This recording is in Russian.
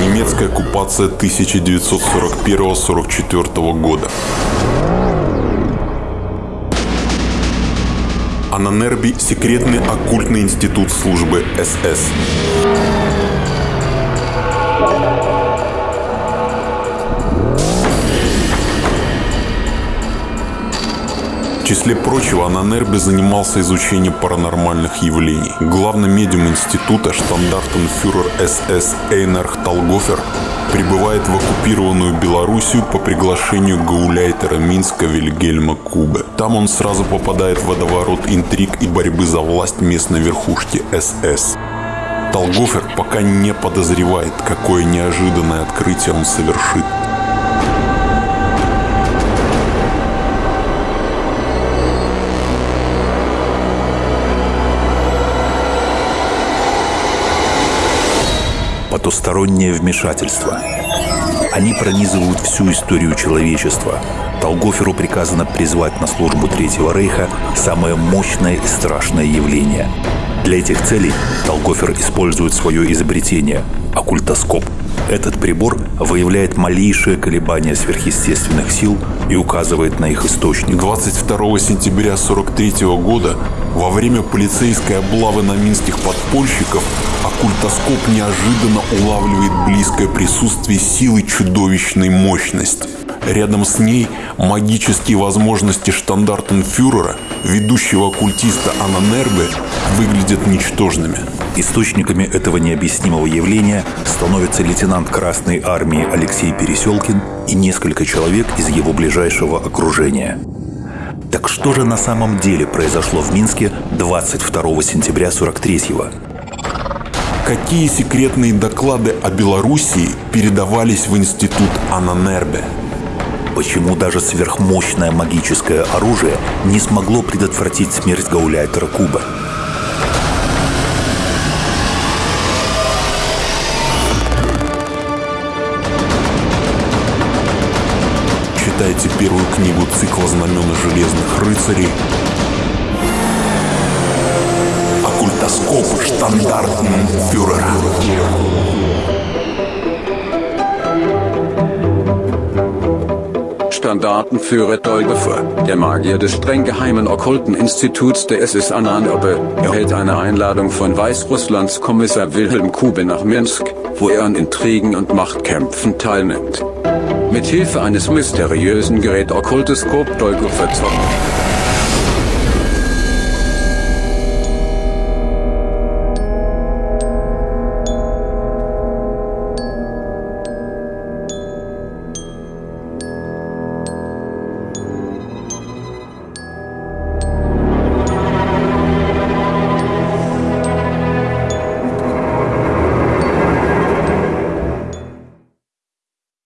Немецкая оккупация 1941-44 года. Ананерби – секретный оккультный институт службы СС. Числе прочего, Ананербе занимался изучением паранормальных явлений. Главный медиум института, штандартенфюрер СС Эйнарх Талгофер, прибывает в оккупированную Белоруссию по приглашению гауляйтера Минска Вильгельма Кубе. Там он сразу попадает в водоворот интриг и борьбы за власть местной верхушки СС. Талгофер пока не подозревает, какое неожиданное открытие он совершит. Потустороннее вмешательство. Они пронизывают всю историю человечества. Толгоферу приказано призвать на службу Третьего Рейха самое мощное и страшное явление. Для этих целей Толгофер использует свое изобретение – оккультоскоп. Этот прибор выявляет малейшие колебания сверхъестественных сил и указывает на их источник. 22 сентября 1943 года во время полицейской облавы на минских подпольщиков оккультоскоп неожиданно улавливает близкое присутствие силы чудовищной мощности. Рядом с ней магические возможности штандартенфюрера, ведущего оккультиста Ананербе, выглядят ничтожными. Источниками этого необъяснимого явления становятся лейтенант Красной Армии Алексей Переселкин и несколько человек из его ближайшего окружения. Так что же на самом деле произошло в Минске 22 сентября 43-го? Какие секретные доклады о Белоруссии передавались в институт Ананербе? Почему даже сверхмощное магическое оружие не смогло предотвратить смерть гауляйтера Куба? читайте первую книгу цикла «Знамена железных рыцарей» «Оккультоскоп штандартенфюрера». Standartenführer Dolgefer, der Magier des streng geheimen okkulten Instituts der SS Ananobe, erhält eine Einladung von Weißrusslands Kommissar Wilhelm Kube nach Minsk, wo er an Intrigen und Machtkämpfen teilnimmt. Mit Hilfe eines mysteriösen Gerät Okkulteskop Dolgefer zockt.